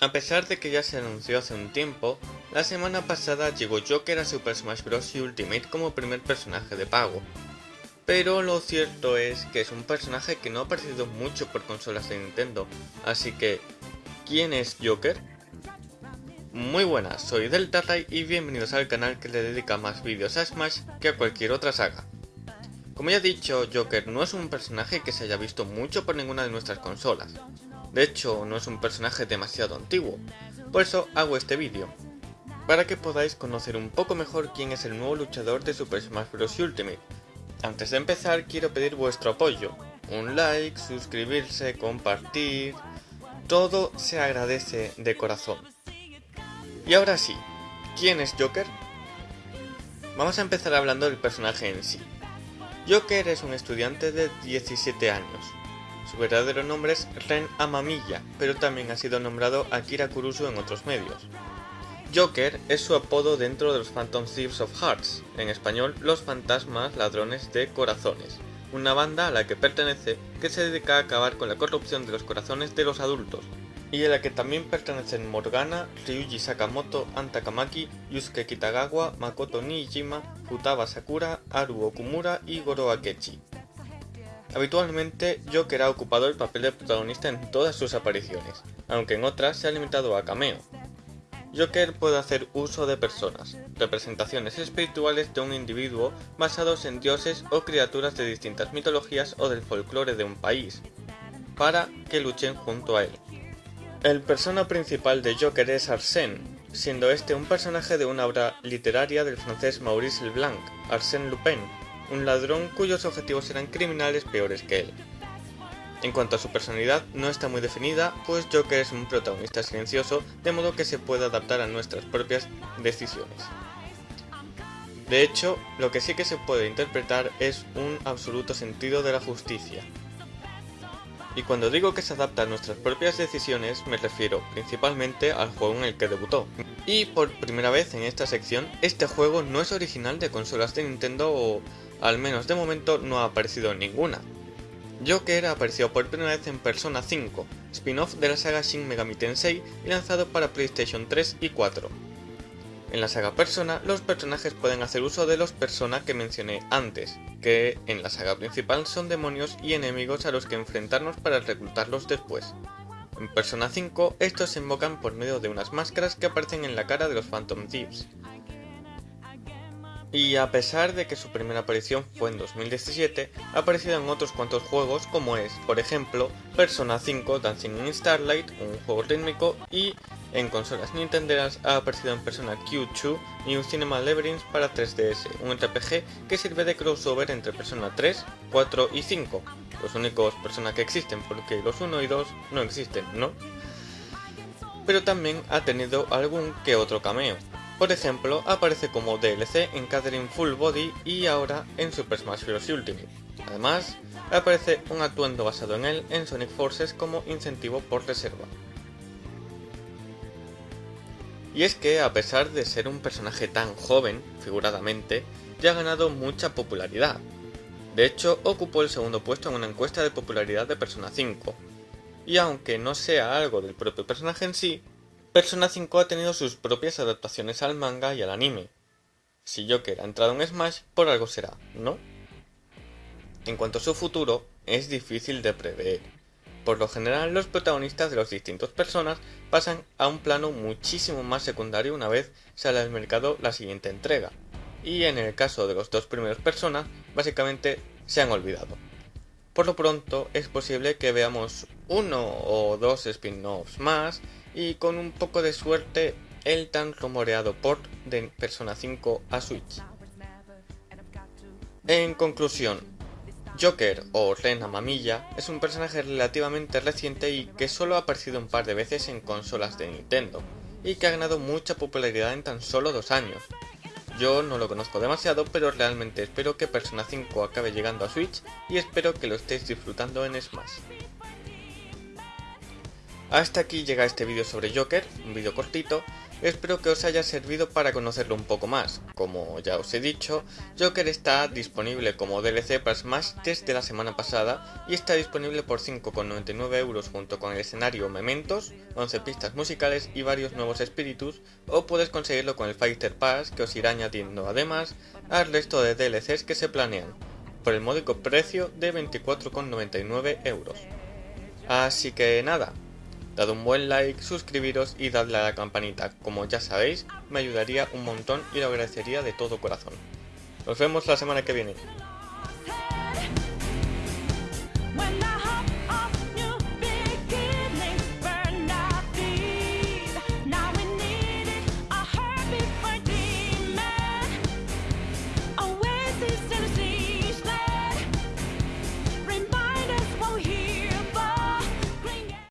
A pesar de que ya se anunció hace un tiempo, la semana pasada llegó Joker a Super Smash Bros. Ultimate como primer personaje de pago. Pero lo cierto es que es un personaje que no ha aparecido mucho por consolas de Nintendo, así que, ¿quién es Joker? Muy buenas, soy Deltaray y bienvenidos al canal que le dedica más vídeos a Smash que a cualquier otra saga. Como ya he dicho, Joker no es un personaje que se haya visto mucho por ninguna de nuestras consolas. De hecho, no es un personaje demasiado antiguo, por eso hago este vídeo, para que podáis conocer un poco mejor quién es el nuevo luchador de Super Smash Bros. Ultimate. Antes de empezar quiero pedir vuestro apoyo, un like, suscribirse, compartir, todo se agradece de corazón. Y ahora sí, ¿quién es Joker? Vamos a empezar hablando del personaje en sí. Joker es un estudiante de 17 años. Su verdadero nombre es Ren Amamiya, pero también ha sido nombrado Akira Kurusu en otros medios. Joker es su apodo dentro de los Phantom Thieves of Hearts, en español los fantasmas ladrones de corazones, una banda a la que pertenece que se dedica a acabar con la corrupción de los corazones de los adultos, y a la que también pertenecen Morgana, Ryuji Sakamoto, Anta Kamaki, Yusuke Kitagawa, Makoto Nijima, Futaba Sakura, Aru Okumura y Goro Akechi. Habitualmente, Joker ha ocupado el papel de protagonista en todas sus apariciones, aunque en otras se ha limitado a cameo. Joker puede hacer uso de personas, representaciones espirituales de un individuo basados en dioses o criaturas de distintas mitologías o del folclore de un país, para que luchen junto a él. El persona principal de Joker es Arsène, siendo este un personaje de una obra literaria del francés Maurice Leblanc, Arsène Lupin, un ladrón cuyos objetivos eran criminales peores que él. En cuanto a su personalidad, no está muy definida, pues Joker es un protagonista silencioso, de modo que se puede adaptar a nuestras propias decisiones. De hecho, lo que sí que se puede interpretar es un absoluto sentido de la justicia, y cuando digo que se adapta a nuestras propias decisiones, me refiero principalmente al juego en el que debutó. Y por primera vez en esta sección, este juego no es original de consolas de Nintendo o al menos de momento no ha aparecido ninguna. Joker apareció por primera vez en Persona 5, spin-off de la saga Shin Megami Tensei y lanzado para PlayStation 3 y 4. En la saga Persona, los personajes pueden hacer uso de los Persona que mencioné antes, que en la saga principal son demonios y enemigos a los que enfrentarnos para reclutarlos después. En Persona 5, estos se invocan por medio de unas máscaras que aparecen en la cara de los Phantom Thieves. Y a pesar de que su primera aparición fue en 2017, ha aparecido en otros cuantos juegos como es, por ejemplo, Persona 5 Dancing in Starlight, un juego rítmico, y en consolas nintenderas ha aparecido en Persona Q2 y un Cinema Labyrinth para 3DS, un RPG que sirve de crossover entre Persona 3, 4 y 5, los únicos Persona que existen porque los 1 y 2 no existen, ¿no? Pero también ha tenido algún que otro cameo. Por ejemplo, aparece como DLC en Catherine Full Body y ahora en Super Smash Bros. Ultimate. Además, aparece un atuendo basado en él en Sonic Forces como incentivo por reserva. Y es que, a pesar de ser un personaje tan joven, figuradamente, ya ha ganado mucha popularidad. De hecho, ocupó el segundo puesto en una encuesta de popularidad de Persona 5. Y aunque no sea algo del propio personaje en sí, Persona 5 ha tenido sus propias adaptaciones al manga y al anime. Si Joker ha entrado en Smash, por algo será, ¿no? En cuanto a su futuro, es difícil de prever. Por lo general, los protagonistas de los distintos personas pasan a un plano muchísimo más secundario una vez sale al mercado la siguiente entrega, y en el caso de los dos primeros personas, básicamente se han olvidado. Por lo pronto, es posible que veamos uno o dos spin-offs más, y con un poco de suerte, el tan rumoreado port de Persona 5 a Switch. En conclusión, Joker, o Ren Mamilla, es un personaje relativamente reciente y que solo ha aparecido un par de veces en consolas de Nintendo, y que ha ganado mucha popularidad en tan solo dos años. Yo no lo conozco demasiado, pero realmente espero que Persona 5 acabe llegando a Switch y espero que lo estéis disfrutando en Smash. Hasta aquí llega este vídeo sobre Joker, un vídeo cortito, espero que os haya servido para conocerlo un poco más. Como ya os he dicho, Joker está disponible como DLC para Smash desde la semana pasada y está disponible por 5,99 euros junto con el escenario Mementos, 11 pistas musicales y varios nuevos espíritus, o puedes conseguirlo con el Fighter Pass que os irá añadiendo además al resto de DLCs que se planean, por el módico precio de 24,99 euros. Así que nada, Dad un buen like, suscribiros y dadle a la campanita, como ya sabéis, me ayudaría un montón y lo agradecería de todo corazón. Nos vemos la semana que viene.